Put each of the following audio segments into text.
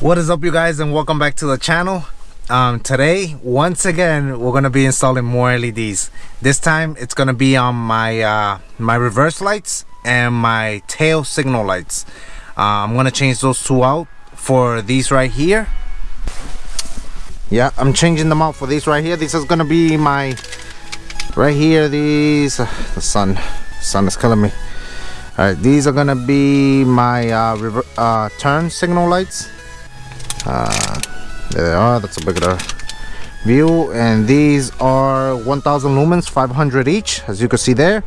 what is up you guys and welcome back to the channel. Um, today once again we're gonna be installing more LEDs this time it's gonna be on my uh, my reverse lights and my tail signal lights. Uh, I'm gonna change those two out for these right here. Yeah I'm changing them out for these right here. This is gonna be my right here these uh, the sun sun is killing me. All right these are gonna be my uh, uh, turn signal lights uh, there they are. That's a bigger view. And these are 1000 lumens 500 each as you can see there.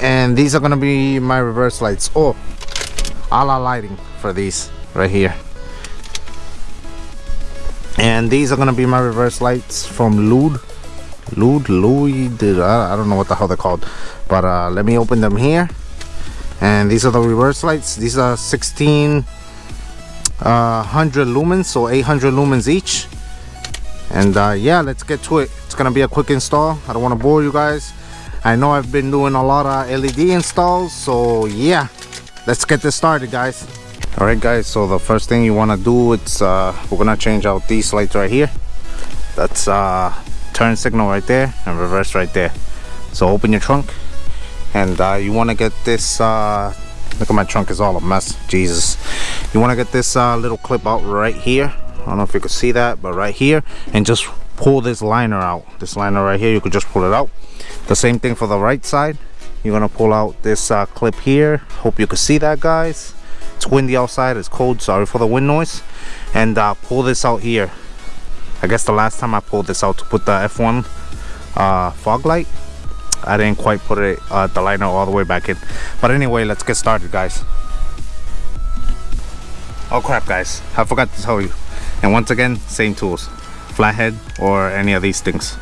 And these are to be my reverse lights. Oh Alla Lighting for these right here. And these are to be my reverse lights from Lude Lude Louis I don't know what the hell they're called. But uh, let me open them here. And these are the reverse lights. These are 16 uh, 100 lumens so 800 lumens each. And uh, yeah let's get to it. It's gonna be a quick install. I don't want to bore you guys. I know I've been doing a lot of LED installs so yeah. Let's get this started guys. All right guys so the first thing you want to do it's uh, we're gonna change out these lights right here. That's uh, turn signal right there and reverse right there. So open your trunk. And uh, you want to get this uh, look at my trunk is all a mess. Jesus you want to get this uh, little clip out right here? I don't know if you can see that but right here. And just pull this liner out. This liner right here you could just pull it out. The same thing for the right side. You're gonna pull out this uh, clip here. Hope you can see that guys. It's windy outside. It's cold. Sorry for the wind noise. And uh, pull this out here. I guess the last time I pulled this out to put the F1 uh, fog light I didn't quite put it uh, the liner all the way back in. But anyway let's get started guys oh crap guys. I forgot to tell you. And once again same tools. Flathead or any of these things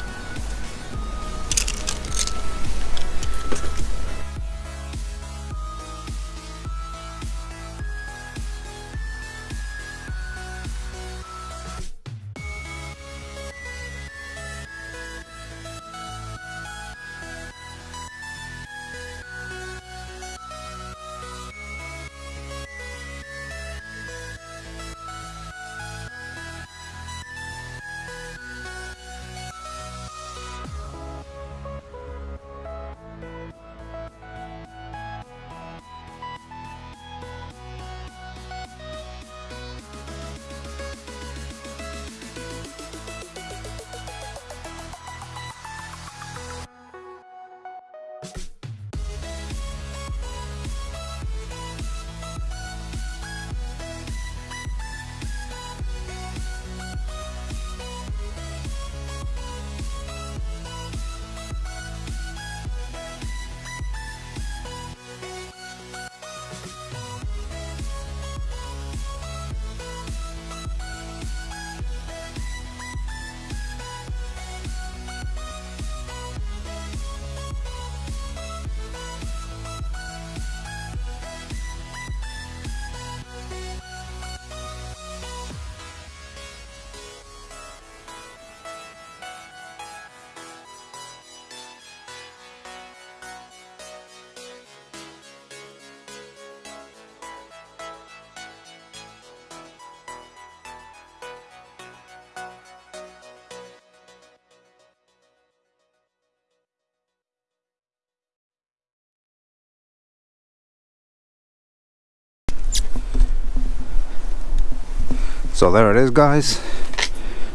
so there it is guys.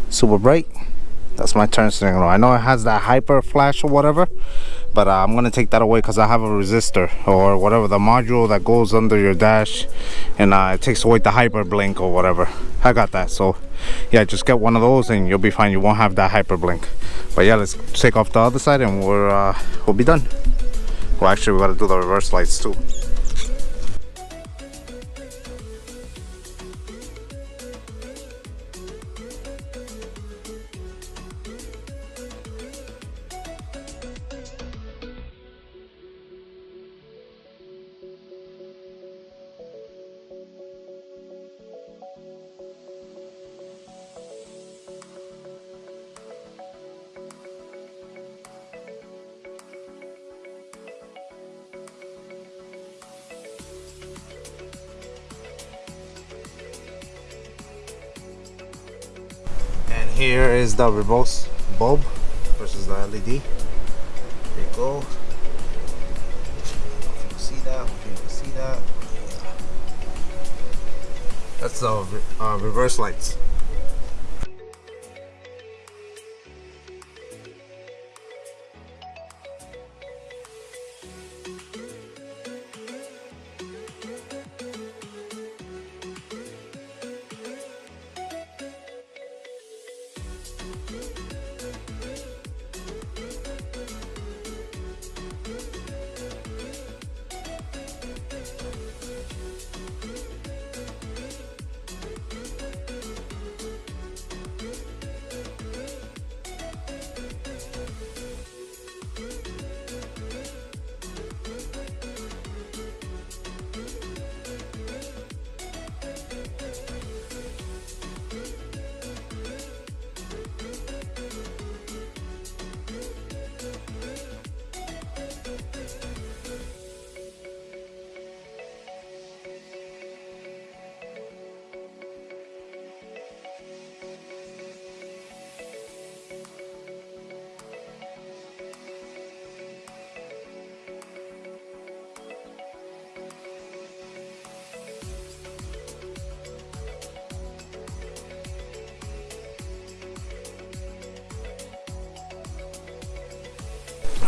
Super bright. That's my turn signal. I know it has that hyper flash or whatever but uh, i'm gonna take that away because i have a resistor or whatever the module that goes under your dash and uh, it takes away the hyper blink or whatever. I got that. So yeah just get one of those and you'll be fine. You won't have that hyper blink. But yeah let's take off the other side and we're uh, we'll be done. Well actually we gotta do the reverse lights too here is the reverse bulb versus the LED. There you go. You see that. You can see that. That's the uh, reverse lights.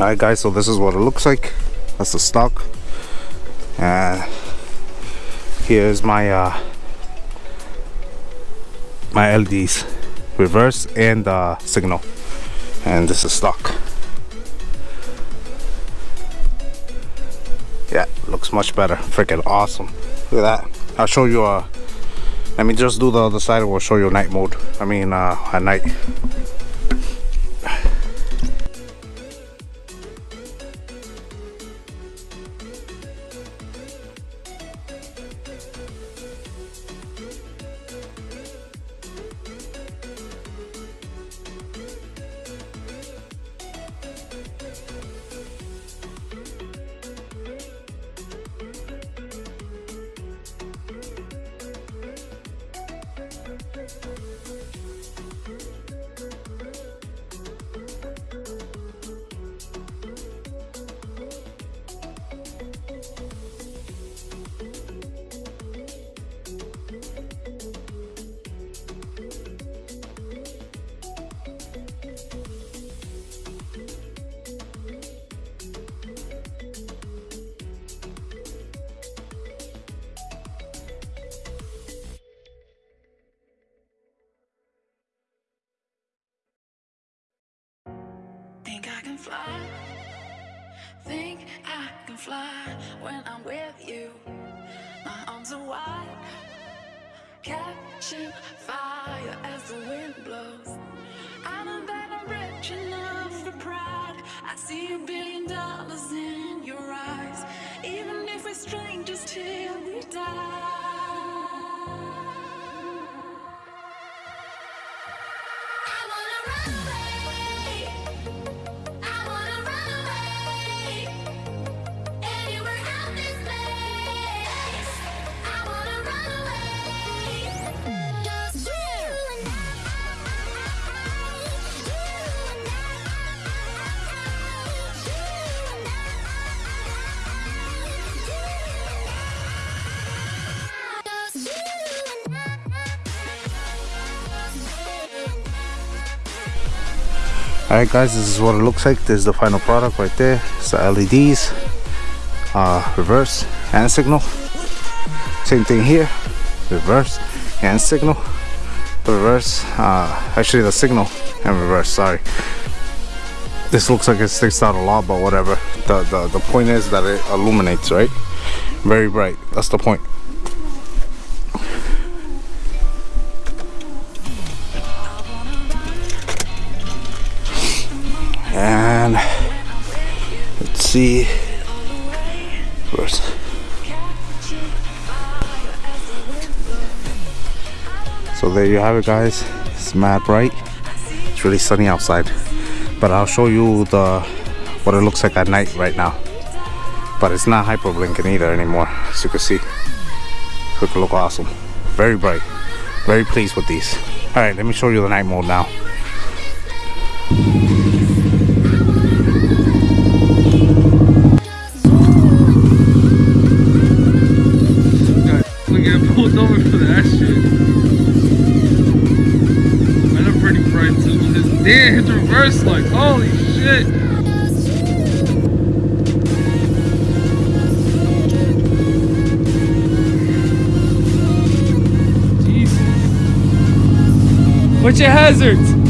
Alright guys, so this is what it looks like. That's the stock. And here's my uh, my LEDs, reverse and uh, signal. And this is stock. Yeah, looks much better. Freaking awesome. Look at that. I'll show you uh let me just do the other side we'll show you night mode. I mean uh at night. Fly. Think I can fly when I'm with you. My arms are wide, catching fire as the wind blows. I know that I'm rich enough for pride. I see a billion dollars in Alright guys, this is what it looks like. This is the final product right there. It's the LEDs, uh, reverse and signal. Same thing here, reverse and signal. Reverse, uh, actually the signal and reverse, sorry. This looks like it sticks out a lot, but whatever. The, the, the point is that it illuminates, right? Very bright, that's the point. See. So there you have it guys. It's mad bright. It's really sunny outside. But I'll show you the what it looks like at night right now. But it's not hyper blinking either anymore, as you can see. It look awesome. Very bright. Very pleased with these. All right, let me show you the night mode now. Over for that shit. Man, I'm pretty bright too. Reverse like, holy shit. Jesus. What's your hazards?